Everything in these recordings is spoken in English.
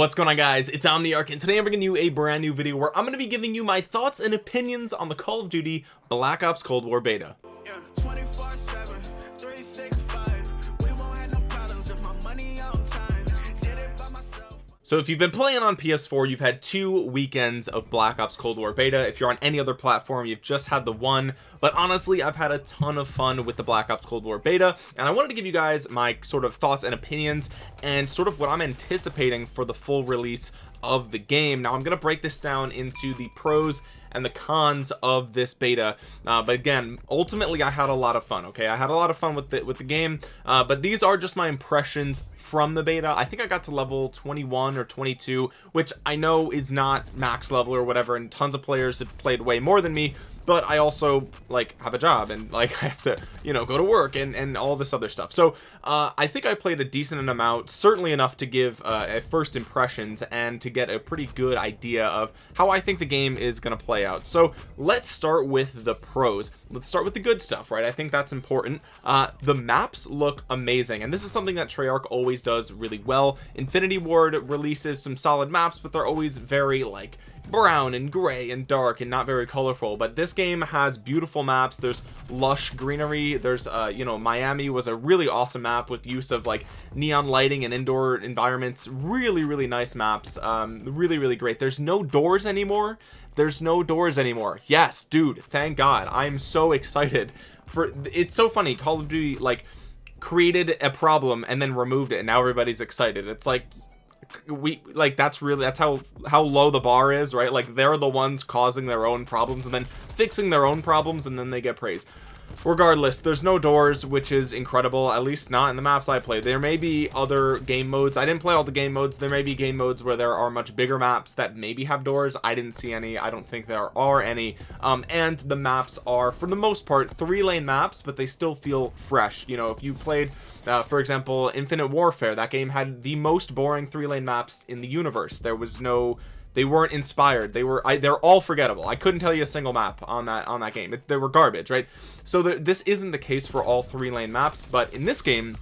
what's going on guys? It's omniarch and today i'm bringing you a brand new video where i'm going to be giving you my thoughts and opinions on the call of duty black ops cold war beta. Yeah, So if you've been playing on PS4 you've had two weekends of Black Ops Cold War beta. If you're on any other platform you've just had the one. But honestly I've had a ton of fun with the Black Ops Cold War beta and I wanted to give you guys my sort of thoughts and opinions and sort of what I'm anticipating for the full release of the game. Now I'm going to break this down into the pros and the cons of this beta. Uh, but again ultimately I had a lot of fun okay? I had a lot of fun with the with the game. Uh, but these are just my impressions from the beta. I think I got to level 21 or 22 which I know is not max level or whatever and tons of players have played way more than me but I also like have a job and like I have to you know go to work and and all this other stuff. So uh, I think I played a decent amount certainly enough to give uh, first impressions and to get a pretty good idea of how I think the game is going to play out. So let's start with the pros. Let's start with the good stuff right? I think that's important. Uh, the maps look amazing and this is something that Treyarch always does really well. Infinity Ward releases some solid maps but they're always very like brown and gray and dark and not very colorful but this game has beautiful maps. There's lush greenery. There's uh you know Miami was a really awesome map with use of like neon lighting and indoor environments. Really really nice maps. Um really really great. There's no doors anymore. There's no doors anymore. Yes dude thank god. I'm so excited for it's so funny. Call of duty like created a problem and then removed it and now everybody's excited. It's like we like that's really that's how how low the bar is right? Like they're the ones causing their own problems and then fixing their own problems and then they get praise regardless there's no doors which is incredible at least not in the maps I played. There may be other game modes. I didn't play all the game modes. There may be game modes where there are much bigger maps that maybe have doors. I didn't see any. I don't think there are any. Um, and the maps are for the most part three lane maps but they still feel fresh. You know if you played uh, for example infinite warfare that game had the most boring three lane maps in the universe. There was no they weren't inspired. They were I, they're all forgettable. I couldn't tell you a single map on that on that game. They were garbage right? So the, this isn't the case for all three lane maps but in this game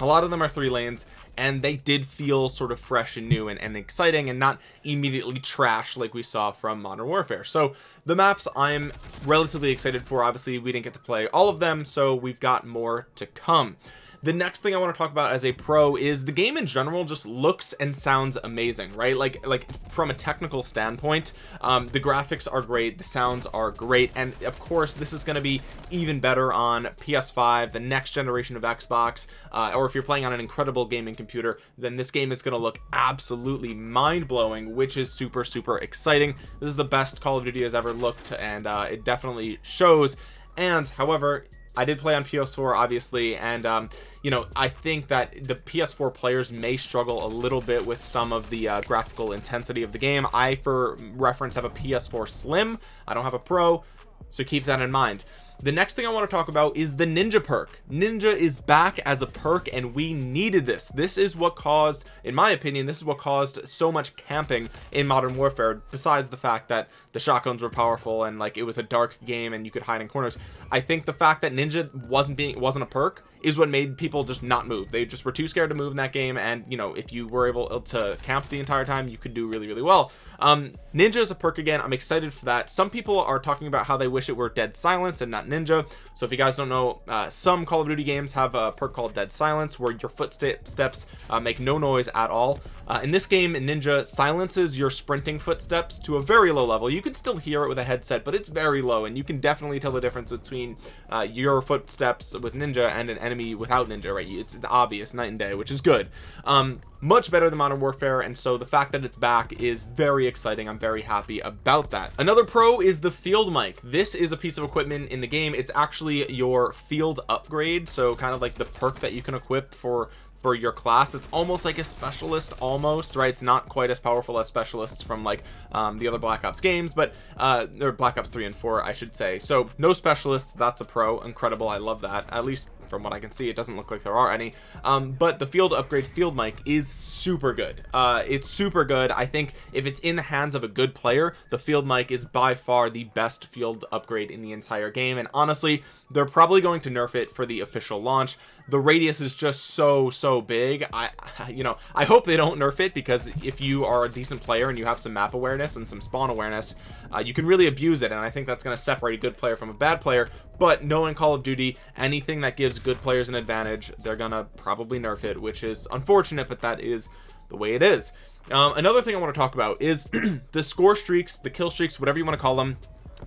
a lot of them are three lanes and they did feel sort of fresh and new and, and exciting and not immediately trash like we saw from modern warfare. So the maps i'm relatively excited for obviously we didn't get to play all of them so we've got more to come the next thing I want to talk about as a pro is the game in general just looks and sounds amazing right? Like like from a technical standpoint um, the graphics are great the sounds are great and of course this is going to be even better on PS5 the next generation of Xbox uh, or if you're playing on an incredible gaming computer then this game is going to look absolutely mind-blowing which is super super exciting. This is the best Call of Duty has ever looked and uh, it definitely shows. And however I did play on PS4 obviously and um, you know I think that the PS4 players may struggle a little bit with some of the uh, graphical intensity of the game. I for reference have a PS4 Slim. I don't have a Pro so keep that in mind the next thing I want to talk about is the ninja perk. Ninja is back as a perk and we needed this. This is what caused in my opinion this is what caused so much camping in modern warfare besides the fact that the shotguns were powerful and like it was a dark game and you could hide in corners. I think the fact that ninja wasn't being wasn't a perk is what made people just not move. They just were too scared to move in that game and you know if you were able to camp the entire time you could do really really well. Um ninja is a perk again. I'm excited for that. Some people are talking about how they wish it were dead silence and not ninja. So if you guys don't know uh, some call of duty games have a perk called dead silence where your footsteps uh, make no noise at all. Uh, in this game ninja silences your sprinting footsteps to a very low level. You can still hear it with a headset but it's very low and you can definitely tell the difference between uh, your footsteps with ninja and an enemy without ninja right? It's, it's obvious night and day which is good. Um much better than modern warfare and so the fact that it's back is very exciting. I'm very happy about that. Another pro is the field mic. This is a piece of equipment in the game. It's actually your field upgrade so kind of like the perk that you can equip for for your class. It's almost like a specialist almost right? It's not quite as powerful as specialists from like um, the other black ops games but uh or black ops 3 and 4 i should say. So no specialists that's a pro. Incredible. I love that. At least from what I can see it doesn't look like there are any. Um, but the field upgrade field mic is super good. Uh, it's super good. I think if it's in the hands of a good player the field mic is by far the best field upgrade in the entire game. And honestly they're probably going to nerf it for the official launch. The radius is just so so big. I you know I hope they don't nerf it because if you are a decent player and you have some map awareness and some spawn awareness uh, you can really abuse it and I think that's going to separate a good player from a bad player. But knowing Call of Duty anything that gives good players an advantage they're gonna probably nerf it which is unfortunate but that is the way it is. Um, another thing I want to talk about is the score streaks the kill streaks whatever you want to call them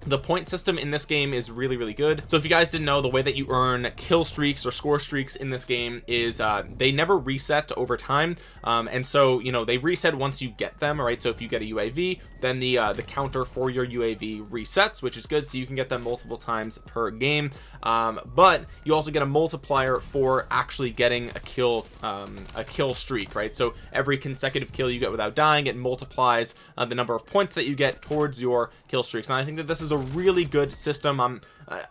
the point system in this game is really really good. So if you guys didn't know the way that you earn kill streaks or score streaks in this game is uh, they never reset over time. Um, and so you know they reset once you get them right so if you get a UAV then the uh, the counter for your UAV resets which is good so you can get them multiple times per game. Um, but you also get a multiplier for actually getting a kill um, a kill streak right? So every consecutive kill you get without dying it multiplies uh, the number of points that you get towards your kill streaks. And I think that this is a really good system. I'm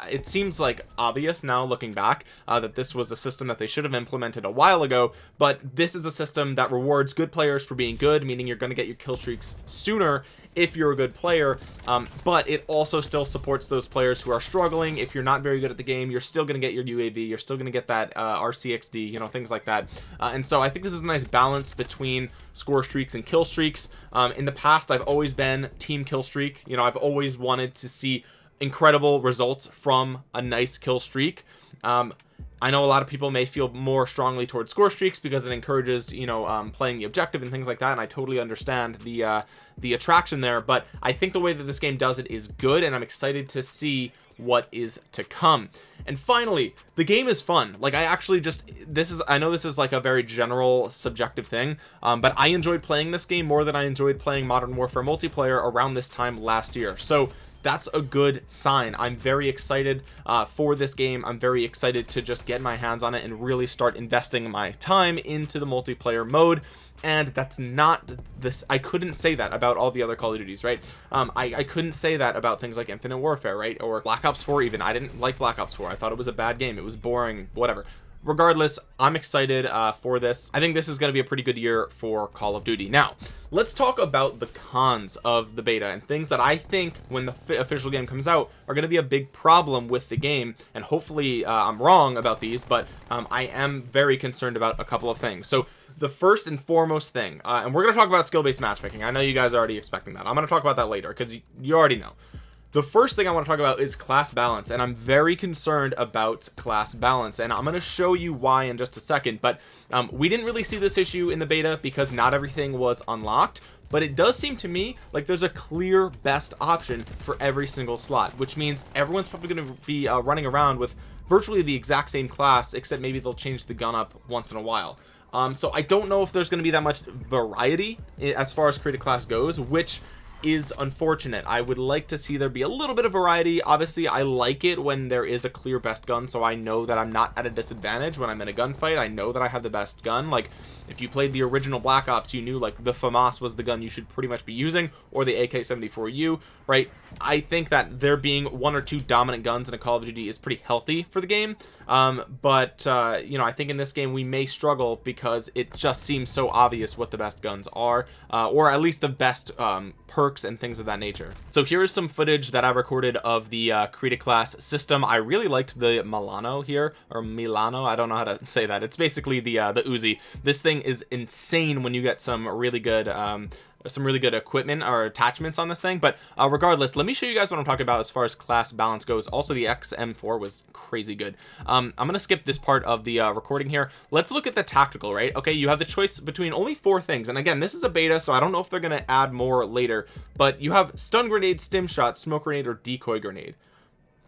it seems like obvious now looking back uh, that this was a system that they should have implemented a while ago but this is a system that rewards good players for being good meaning you're going to get your kill streaks sooner if you're a good player um, but it also still supports those players who are struggling. If you're not very good at the game you're still going to get your UAV you're still going to get that uh, RCXD you know things like that. Uh, and so I think this is a nice balance between score streaks and kill streaks. Um, in the past I've always been team kill streak. You know I've always wanted to see incredible results from a nice kill streak. Um, I know a lot of people may feel more strongly towards score streaks because it encourages you know um, playing the objective and things like that and I totally understand the uh, the attraction there but I think the way that this game does it is good and I'm excited to see what is to come. And finally the game is fun. Like I actually just this is I know this is like a very general subjective thing um, but I enjoyed playing this game more than I enjoyed playing Modern Warfare multiplayer around this time last year. So that's a good sign. I'm very excited uh, for this game. I'm very excited to just get my hands on it and really start investing my time into the multiplayer mode. And that's not this I couldn't say that about all the other Call of Duties right? Um I, I couldn't say that about things like Infinite Warfare right? Or Black Ops 4 even. I didn't like Black Ops 4 I thought it was a bad game. It was boring. Whatever regardless i'm excited uh, for this. I think this is going to be a pretty good year for call of duty. Now let's talk about the cons of the beta and things that i think when the official game comes out are going to be a big problem with the game and hopefully uh, i'm wrong about these but um, i am very concerned about a couple of things. So the first and foremost thing uh, and we're going to talk about skill-based matchmaking. I know you guys are already expecting that. I'm going to talk about that later because you, you already know the first thing I want to talk about is class balance and I'm very concerned about class balance and I'm going to show you why in just a second but um, we didn't really see this issue in the beta because not everything was unlocked but it does seem to me like there's a clear best option for every single slot which means everyone's probably going to be uh, running around with virtually the exact same class except maybe they'll change the gun up once in a while. Um, so I don't know if there's going to be that much variety as far as create a class goes which is unfortunate. I would like to see there be a little bit of variety. Obviously I like it when there is a clear best gun so I know that I'm not at a disadvantage when I'm in a gunfight. I know that I have the best gun. Like if you played the original Black Ops you knew like the FAMAS was the gun you should pretty much be using or the AK-74U right? I think that there being one or two dominant guns in a Call of Duty is pretty healthy for the game. Um, but uh, you know I think in this game we may struggle because it just seems so obvious what the best guns are uh, or at least the best um, perks and things of that nature. So here is some footage that I recorded of the uh, create class system. I really liked the Milano here or Milano I don't know how to say that. It's basically the uh, the Uzi. This thing thing is insane when you get some really good um, some really good equipment or attachments on this thing. But uh, regardless let me show you guys what I'm talking about as far as class balance goes. Also the XM4 was crazy good. Um, I'm gonna skip this part of the uh, recording here. Let's look at the tactical right? Okay you have the choice between only four things. And again this is a beta so I don't know if they're gonna add more later. But you have stun grenade stim shot smoke grenade or decoy grenade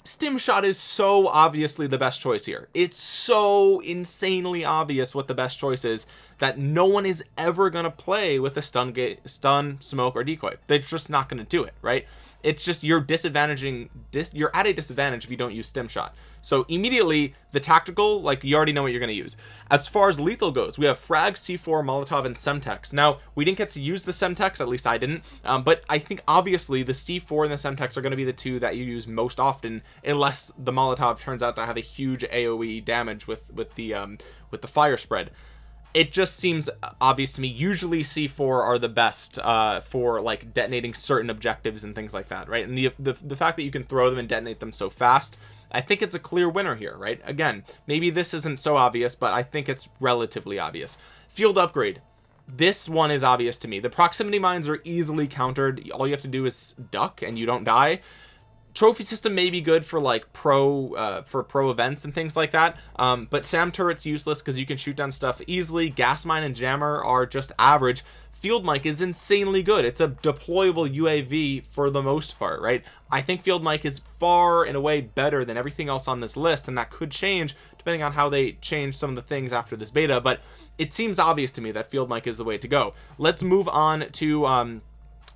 stim shot is so obviously the best choice here. It's so insanely obvious what the best choice is that no one is ever going to play with a stun gate stun smoke or decoy. They're just not going to do it right it's just you're disadvantaging dis you're at a disadvantage if you don't use stim shot. So immediately the tactical like you already know what you're going to use. As far as lethal goes we have frag c4 molotov and semtex. Now we didn't get to use the semtex at least i didn't um, but i think obviously the c4 and the semtex are going to be the two that you use most often unless the molotov turns out to have a huge aoe damage with with the um with the fire spread it just seems obvious to me. Usually c4 are the best uh for like detonating certain objectives and things like that right? And the, the the fact that you can throw them and detonate them so fast I think it's a clear winner here right? Again maybe this isn't so obvious but I think it's relatively obvious. Field upgrade. This one is obvious to me. The proximity mines are easily countered. All you have to do is duck and you don't die trophy system may be good for like pro uh, for pro events and things like that um, but SAM turret's useless because you can shoot down stuff easily. Gas mine and jammer are just average. Field mic is insanely good. It's a deployable uav for the most part right? I think field mic is far and away better than everything else on this list and that could change depending on how they change some of the things after this beta but it seems obvious to me that field mic is the way to go. Let's move on to um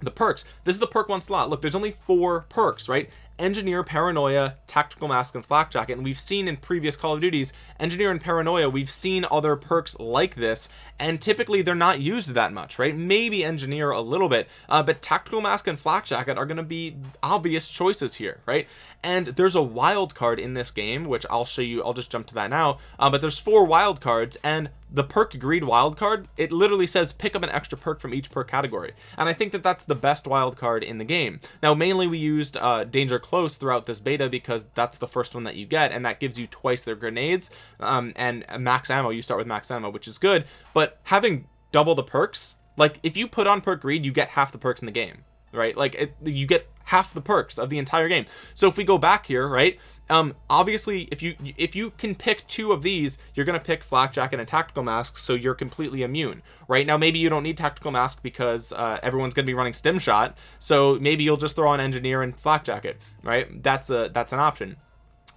the perks. This is the perk one slot. Look there's only four perks right engineer paranoia tactical mask and flak jacket. And we've seen in previous call of duties engineer and paranoia we've seen other perks like this. And typically they're not used that much right? Maybe engineer a little bit. Uh, but tactical mask and flak jacket are going to be obvious choices here right? And there's a wild card in this game which I'll show you I'll just jump to that now. Uh, but there's four wild cards and the perk greed wild card it literally says pick up an extra perk from each perk category. And I think that that's the best wild card in the game. Now mainly we used uh, danger close throughout this beta because that's the first one that you get and that gives you twice their grenades um, and max ammo. You start with max ammo which is good. But having double the perks like if you put on perk greed you get half the perks in the game right? Like it, you get half the perks of the entire game. So if we go back here right um obviously if you if you can pick two of these you're gonna pick flak jacket and tactical mask so you're completely immune. Right now maybe you don't need tactical mask because uh, everyone's gonna be running stim shot so maybe you'll just throw on engineer and flak jacket right? That's a that's an option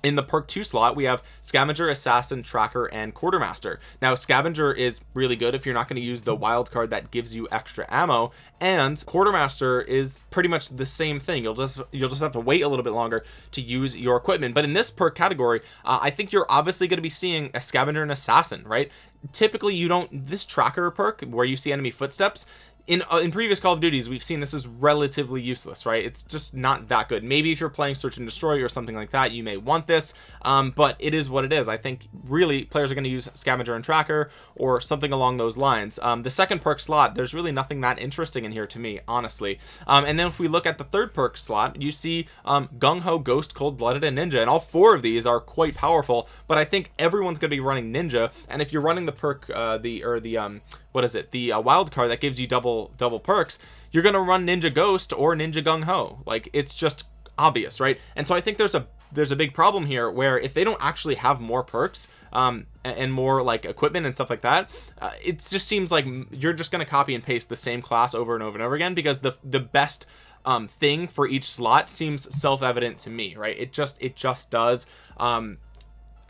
in the perk 2 slot we have scavenger assassin tracker and quartermaster. Now scavenger is really good if you're not going to use the wild card that gives you extra ammo and quartermaster is pretty much the same thing. You'll just you'll just have to wait a little bit longer to use your equipment. But in this perk category uh, I think you're obviously going to be seeing a scavenger and assassin right? Typically you don't this tracker perk where you see enemy footsteps in uh, in previous call of duties we've seen this is relatively useless right? It's just not that good. Maybe if you're playing search and destroy or something like that you may want this um, but it is what it is. I think really players are going to use scavenger and tracker or something along those lines. Um, the second perk slot there's really nothing that interesting in here to me honestly. Um, and then if we look at the third perk slot you see um, gung-ho ghost cold-blooded and ninja and all four of these are quite powerful but I think everyone's going to be running ninja and if you're running the perk uh, the or the um what is it? The uh, wild card that gives you double double perks you're gonna run ninja ghost or ninja gung-ho like it's just obvious right? And so I think there's a there's a big problem here where if they don't actually have more perks um and more like equipment and stuff like that uh, it just seems like you're just going to copy and paste the same class over and over and over again because the the best um thing for each slot seems self-evident to me right? It just it just does. Um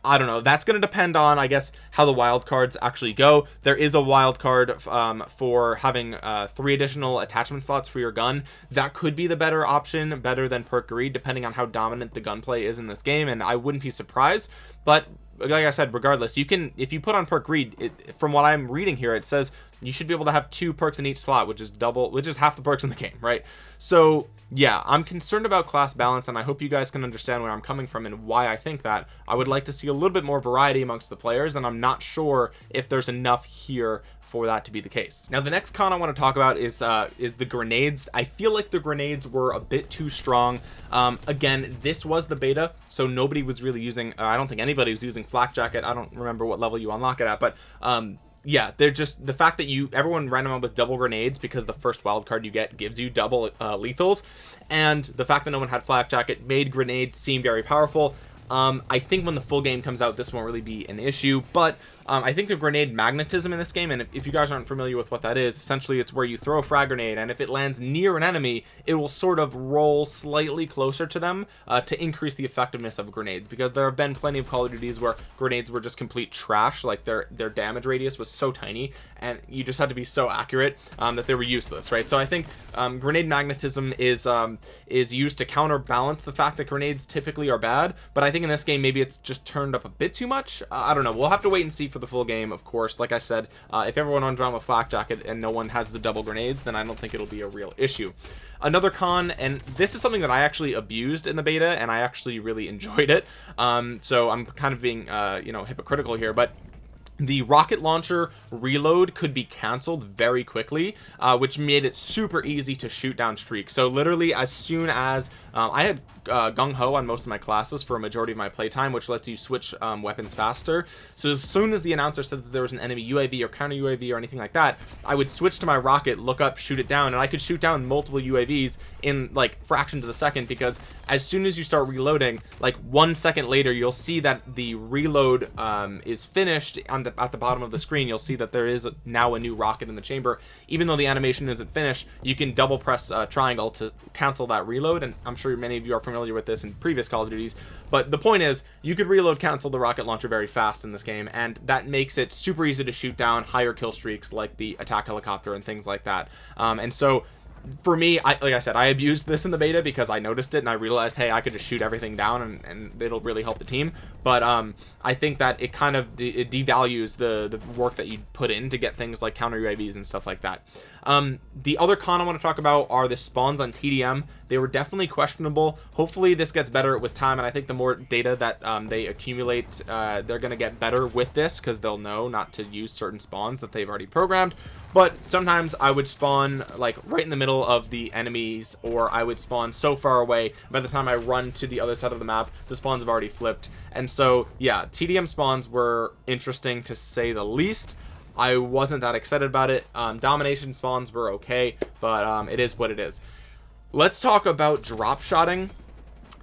I don't know. That's going to depend on I guess how the wild cards actually go. There is a wild card um, for having uh, three additional attachment slots for your gun. That could be the better option better than perk greed depending on how dominant the gunplay is in this game and I wouldn't be surprised. But like I said regardless you can if you put on perk greed it, from what I'm reading here it says you should be able to have two perks in each slot which is double which is half the perks in the game right? So yeah I'm concerned about class balance and I hope you guys can understand where I'm coming from and why I think that. I would like to see a little bit more variety amongst the players and I'm not sure if there's enough here for that to be the case. Now the next con I want to talk about is uh is the grenades. I feel like the grenades were a bit too strong. Um again this was the beta so nobody was really using uh, I don't think anybody was using flak jacket. I don't remember what level you unlock it at but um yeah they're just the fact that you everyone ran them around with double grenades because the first wild card you get gives you double uh, lethals. And the fact that no one had flak jacket made grenades seem very powerful. Um i think when the full game comes out this won't really be an issue but um, I think the grenade magnetism in this game and if, you guys aren't familiar with what that is essentially it's where you throw a frag grenade and if it lands near an enemy it will sort of roll slightly closer to them uh, to increase the effectiveness of grenades because there have been plenty of Call of Duties where grenades were just complete trash like their their damage radius was so tiny and you just had to be so accurate um, that they were useless right? So I think um, grenade magnetism is um, is used to counterbalance the fact that grenades typically are bad but I think in this game maybe it's just turned up a bit too much. Uh, I don't know. We'll have to wait and see for the full game of course. Like I said uh, if everyone on drama flak jacket and no one has the double grenades then I don't think it'll be a real issue. Another con and this is something that I actually abused in the beta and I actually really enjoyed it. Um, so I'm kind of being uh, you know hypocritical here but the rocket launcher reload could be canceled very quickly uh, which made it super easy to shoot down streaks so literally as soon as um, I had uh, gung-ho on most of my classes for a majority of my playtime which lets you switch um, weapons faster. So as soon as the announcer said that there was an enemy UAV or counter UAV or anything like that I would switch to my rocket look up shoot it down and I could shoot down multiple UAVs in like fractions of a second because as soon as you start reloading like one second later you'll see that the reload um, is finished on the at the bottom of the screen. You'll see that there is now a new rocket in the chamber. Even though the animation isn't finished you can double press uh, triangle to cancel that reload and I'm sure many of you are familiar with this in previous Call of Duties but the point is you could reload cancel the rocket launcher very fast in this game and that makes it super easy to shoot down higher kill streaks like the attack helicopter and things like that. Um, and so for me I like I said I abused this in the beta because I noticed it and I realized hey I could just shoot everything down and, and it'll really help the team. But um I think that it kind of de it devalues the the work that you put in to get things like counter UAVs and stuff like that um the other con I want to talk about are the spawns on TDM they were definitely questionable. Hopefully this gets better with time and I think the more data that um, they accumulate uh, they're gonna get better with this because they'll know not to use certain spawns that they've already programmed. But sometimes I would spawn like right in the middle of the enemies or I would spawn so far away by the time I run to the other side of the map the spawns have already flipped. And so yeah TDM spawns were interesting to say the least I wasn't that excited about it. Um, domination spawns were okay but um, it is what it is. Let's talk about drop shotting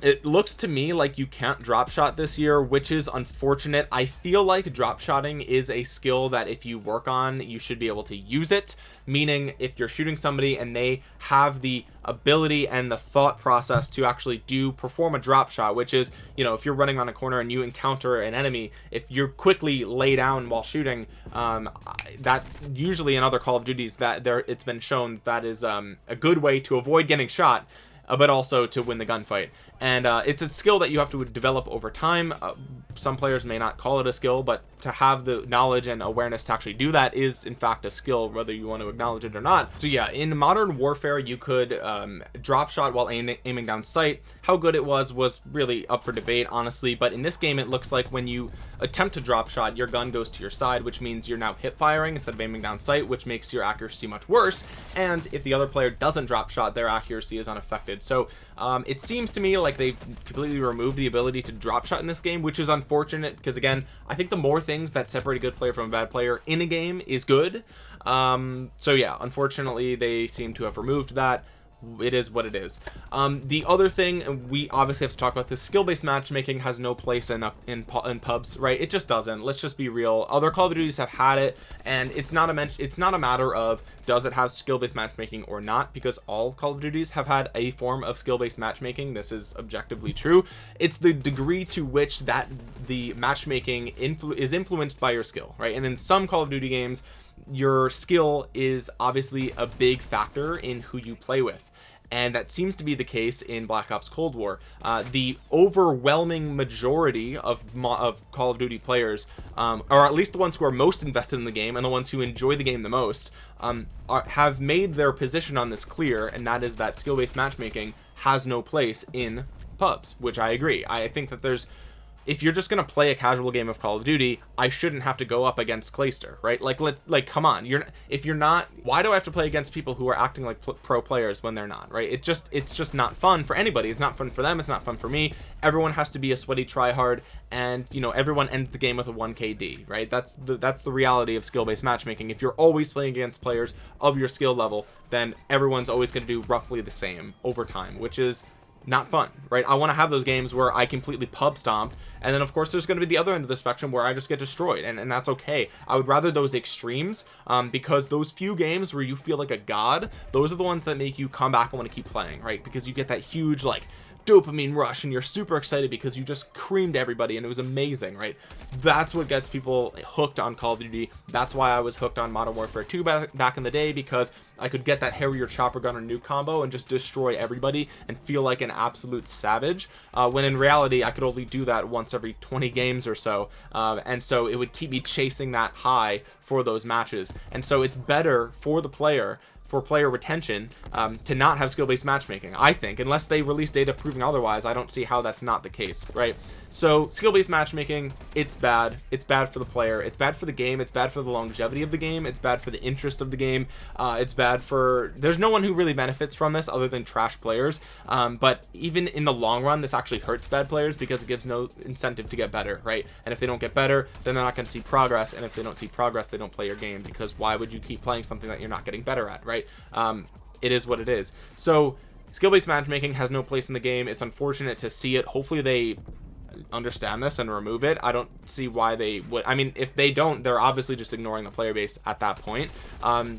it looks to me like you can't drop shot this year which is unfortunate. I feel like drop shotting is a skill that if you work on you should be able to use it. Meaning if you're shooting somebody and they have the ability and the thought process to actually do perform a drop shot which is you know if you're running on a corner and you encounter an enemy if you quickly lay down while shooting um, that usually in other call of duties that there it's been shown that is um, a good way to avoid getting shot uh, but also to win the gunfight and uh, it's a skill that you have to develop over time. Uh, some players may not call it a skill but to have the knowledge and awareness to actually do that is in fact a skill whether you want to acknowledge it or not. So yeah in modern warfare you could um, drop shot while aiming, aiming down sight. How good it was was really up for debate honestly. But in this game it looks like when you attempt to drop shot your gun goes to your side which means you're now hip firing instead of aiming down sight which makes your accuracy much worse. And if the other player doesn't drop shot their accuracy is unaffected. So um, it seems to me like they've completely removed the ability to drop shot in this game which is unfortunate because again I think the more things that separate a good player from a bad player in a game is good. Um, so yeah unfortunately they seem to have removed that it is what it is. Um the other thing we obviously have to talk about this skill-based matchmaking has no place in, in in pubs right? It just doesn't. Let's just be real. Other call of duties have had it and it's not a it's not a matter of does it have skill-based matchmaking or not because all call of duties have had a form of skill-based matchmaking. This is objectively true. It's the degree to which that the matchmaking influ is influenced by your skill right? And in some call of duty games your skill is obviously a big factor in who you play with and that seems to be the case in Black Ops Cold War. Uh, the overwhelming majority of of Call of Duty players um, or at least the ones who are most invested in the game and the ones who enjoy the game the most um, are, have made their position on this clear and that is that skill-based matchmaking has no place in pubs which I agree. I think that there's if you're just gonna play a casual game of Call of Duty I shouldn't have to go up against Clayster right? Like let like come on. You're if you're not why do I have to play against people who are acting like pro players when they're not right? It just it's just not fun for anybody. It's not fun for them. It's not fun for me. Everyone has to be a sweaty tryhard and you know everyone ends the game with a 1 KD right? That's the that's the reality of skill-based matchmaking. If you're always playing against players of your skill level then everyone's always going to do roughly the same over time which is not fun right? I want to have those games where I completely pub stomp and then of course there's going to be the other end of the spectrum where I just get destroyed and, and that's okay. I would rather those extremes um, because those few games where you feel like a god those are the ones that make you come back and want to keep playing right? Because you get that huge like dopamine rush and you're super excited because you just creamed everybody and it was amazing right? That's what gets people hooked on Call of Duty. That's why I was hooked on Modern Warfare 2 back, back in the day because I could get that Harrier chopper gun or nuke combo and just destroy everybody and feel like an absolute savage uh, when in reality I could only do that once every 20 games or so uh, and so it would keep me chasing that high for those matches. And so it's better for the player for player retention um, to not have skill-based matchmaking I think. Unless they release data proving otherwise I don't see how that's not the case right? So skill-based matchmaking it's bad. It's bad for the player. It's bad for the game. It's bad for the longevity of the game. It's bad for the interest of the game. Uh, it's bad for there's no one who really benefits from this other than trash players. Um, but even in the long run this actually hurts bad players because it gives no incentive to get better right? And if they don't get better then they're not going to see progress. And if they don't see progress they don't play your game because why would you keep playing something that you're not getting better at right um, it is what it is. So skill-based matchmaking has no place in the game. It's unfortunate to see it. Hopefully they understand this and remove it. I don't see why they would i mean if they don't they're obviously just ignoring the player base at that point. Um,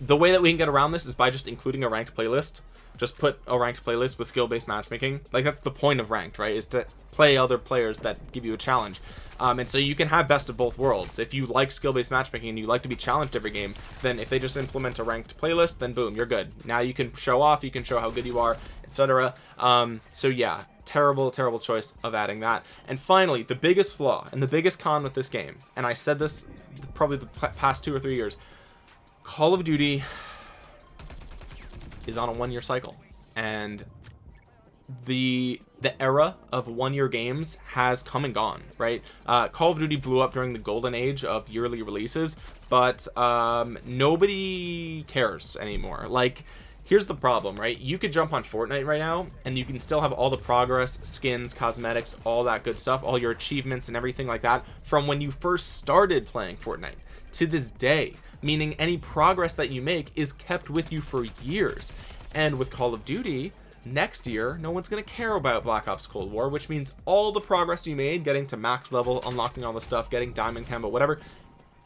the way that we can get around this is by just including a ranked playlist just put a ranked playlist with skill-based matchmaking. Like that's the point of ranked right is to play other players that give you a challenge. Um, and so you can have best of both worlds. If you like skill-based matchmaking and you like to be challenged every game then if they just implement a ranked playlist then boom you're good. Now you can show off you can show how good you are etc um, so yeah terrible terrible choice of adding that. And finally the biggest flaw and the biggest con with this game and I said this probably the past two or three years Call of Duty is on a one-year cycle. And the the era of one-year games has come and gone right? Uh, call of duty blew up during the golden age of yearly releases but um, nobody cares anymore. Like here's the problem right? You could jump on Fortnite right now and you can still have all the progress skins cosmetics all that good stuff all your achievements and everything like that from when you first started playing Fortnite. To this day meaning any progress that you make is kept with you for years. And with Call of Duty next year no one's going to care about black ops cold war which means all the progress you made getting to max level unlocking all the stuff getting diamond camo whatever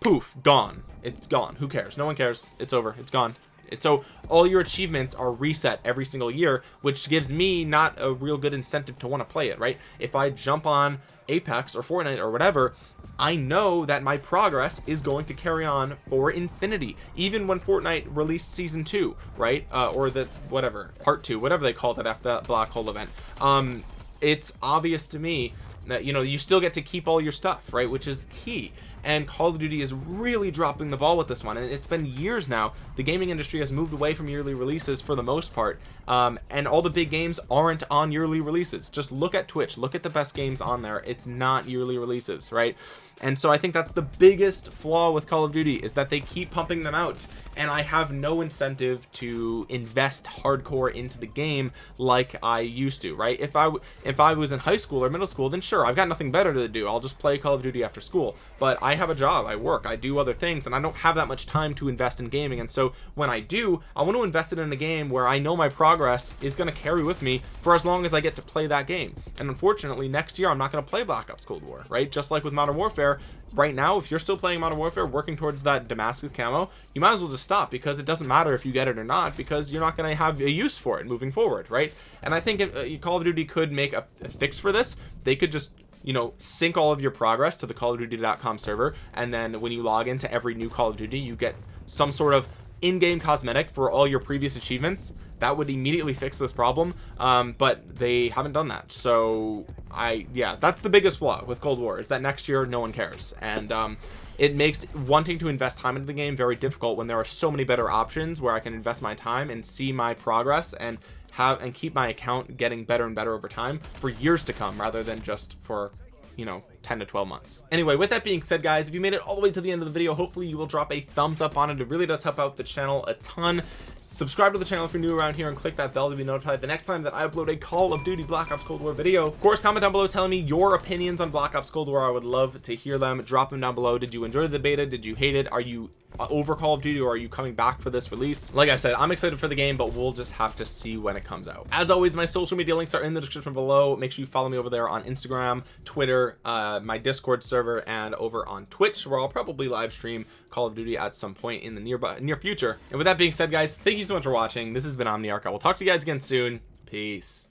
poof gone. It's gone. Who cares? No one cares. It's over. It's gone. So all your achievements are reset every single year which gives me not a real good incentive to want to play it right? If i jump on apex or fortnite or whatever I know that my progress is going to carry on for infinity even when Fortnite released season two right? Uh, or the whatever part two whatever they called it after that black hole event. Um it's obvious to me that you know you still get to keep all your stuff right? Which is key and Call of Duty is really dropping the ball with this one and it's been years now. The gaming industry has moved away from yearly releases for the most part um, and all the big games aren't on yearly releases. Just look at Twitch. Look at the best games on there. It's not yearly releases right and so I think that's the biggest flaw with Call of Duty is that they keep pumping them out and I have no incentive to invest hardcore into the game like I used to right? If I if I was in high school or middle school then sure I've got nothing better to do. I'll just play Call of Duty after school. But I have a job I work I do other things and I don't have that much time to invest in gaming. And so when I do I want to invest it in a game where I know my progress is going to carry with me for as long as I get to play that game. And unfortunately next year I'm not going to play Black Ops Cold War right? Just like with Modern Warfare right now if you're still playing modern warfare working towards that damascus camo you might as well just stop because it doesn't matter if you get it or not because you're not going to have a use for it moving forward right? And i think if uh, call of duty could make a, a fix for this they could just you know sync all of your progress to the call of duty.com server and then when you log into every new call of duty you get some sort of in-game cosmetic for all your previous achievements that would immediately fix this problem um, but they haven't done that. So I yeah that's the biggest flaw with Cold War is that next year no one cares. And um, it makes wanting to invest time into the game very difficult when there are so many better options where I can invest my time and see my progress and have and keep my account getting better and better over time for years to come rather than just for you know 10 to 12 months. Anyway with that being said guys if you made it all the way to the end of the video hopefully you will drop a thumbs up on it. It really does help out the channel a ton. Subscribe to the channel if you're new around here and click that bell to be notified the next time that I upload a Call of Duty Black Ops Cold War video. Of course comment down below telling me your opinions on Black Ops Cold War. I would love to hear them. Drop them down below. Did you enjoy the beta? Did you hate it? Are you uh, over Call of Duty or are you coming back for this release? Like I said I'm excited for the game but we'll just have to see when it comes out. As always my social media links are in the description below. Make sure you follow me over there on Instagram Twitter uh, Uh, my discord server and over on Twitch where I'll probably live stream Call of Duty at some point in the nearby near future. And with that being said guys thank you so much for watching. This has been Omniarch. I will talk to you guys again soon. Peace